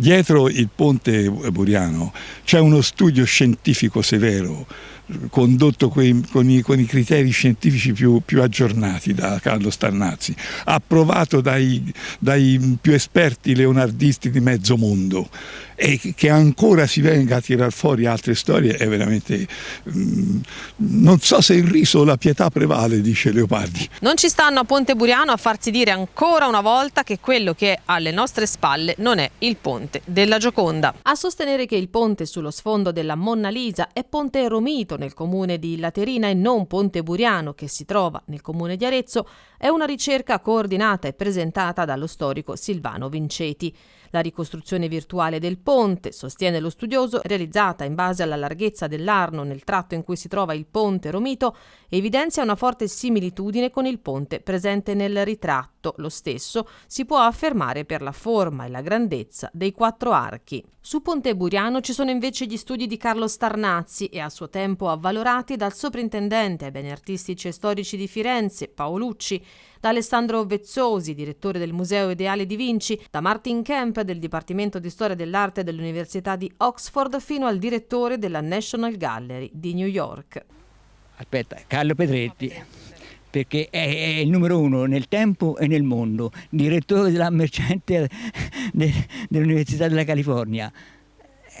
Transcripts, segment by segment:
Dietro il ponte Buriano c'è uno studio scientifico severo condotto con i, con i, criteri scientifici più, più, aggiornati da Carlo Starnazzi, approvato dai, dai più esperti leonardisti di mezzo mondo e che ancora si venga a tirar fuori altre storie è veramente mm, non so se il riso o la pietà prevale dice Leopardi. Non ci stanno a Ponte Buriano a farsi dire ancora una volta che quello che è alle nostre spalle non è il ponte della Gioconda a sostenere che il ponte sullo sfondo della Monna Lisa è Ponte Romito nel comune di Laterina e non Ponte Buriano che si trova nel comune di Arezzo è una ricerca coordinata e presentata dallo storico Silvano Vinceti la ricostruzione virtuale del ponte, sostiene lo studioso, realizzata in base alla larghezza dell'Arno nel tratto in cui si trova il ponte Romito, evidenzia una forte similitudine con il ponte presente nel ritratto. Lo stesso si può affermare per la forma e la grandezza dei quattro archi. Su Ponte Buriano ci sono invece gli studi di Carlo Starnazzi e a suo tempo avvalorati dal soprintendente ai beni artistici e storici di Firenze, Paolucci, da Alessandro Vezzosi, direttore del Museo Ideale di Vinci, da Martin Kemp del Dipartimento di Storia dell'Arte dell'Università di Oxford fino al direttore della National Gallery di New York. Aspetta, Carlo Pedretti perché è, è, il numero uno nel tempo e nel mondo, direttore della Mercante dell'Università della California.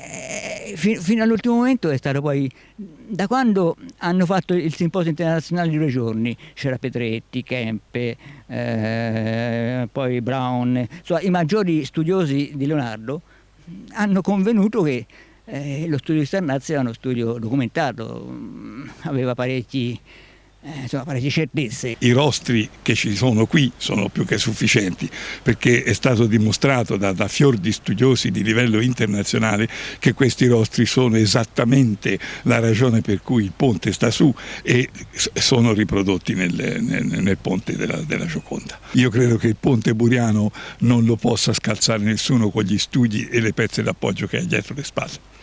Eh, fino all'ultimo momento è stato poi, da quando hanno fatto il simposio internazionale di due giorni, c'era Petretti, Kempe, eh, poi Brown, insomma, i maggiori studiosi di Leonardo hanno convenuto che eh, lo studio di Starnazzi era uno studio documentato, aveva parecchi eh, insomma, parecchie certezze. I rostri che ci sono qui sono più che sufficienti perché è stato dimostrato da, da fior di studiosi di livello internazionale che questi rostri sono esattamente la ragione per cui il ponte sta su e sono riprodotti nel, nel, nel ponte della, della Gioconda. Io credo che il ponte buriano non lo possa scalzare nessuno con gli studi e le pezze d'appoggio che ha dietro le spalle.